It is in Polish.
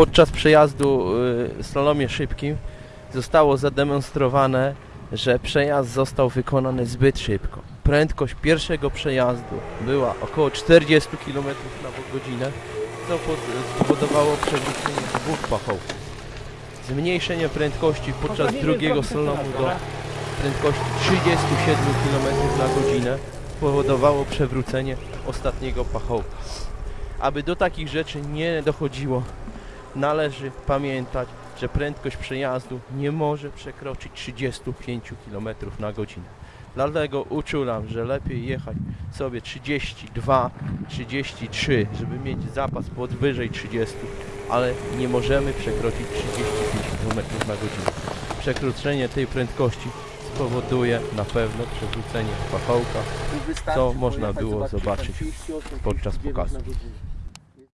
podczas przejazdu y, w slalomie szybkim zostało zademonstrowane, że przejazd został wykonany zbyt szybko. Prędkość pierwszego przejazdu była około 40 km na godzinę, co spowodowało przewrócenie dwóch pachołków. Zmniejszenie prędkości podczas drugiego slalomu do prędkości 37 km na godzinę spowodowało przewrócenie ostatniego pachołka. Aby do takich rzeczy nie dochodziło, należy pamiętać, że prędkość przejazdu nie może przekroczyć 35 km na godzinę. Dlatego uczulam, że lepiej jechać sobie 32, 33, żeby mieć zapas podwyżej 30, ale nie możemy przekroczyć 35 km na godzinę. Przekroczenie tej prędkości spowoduje na pewno przewrócenie pachołka Co można było zobaczyć, zobaczyć 38 podczas pokazu.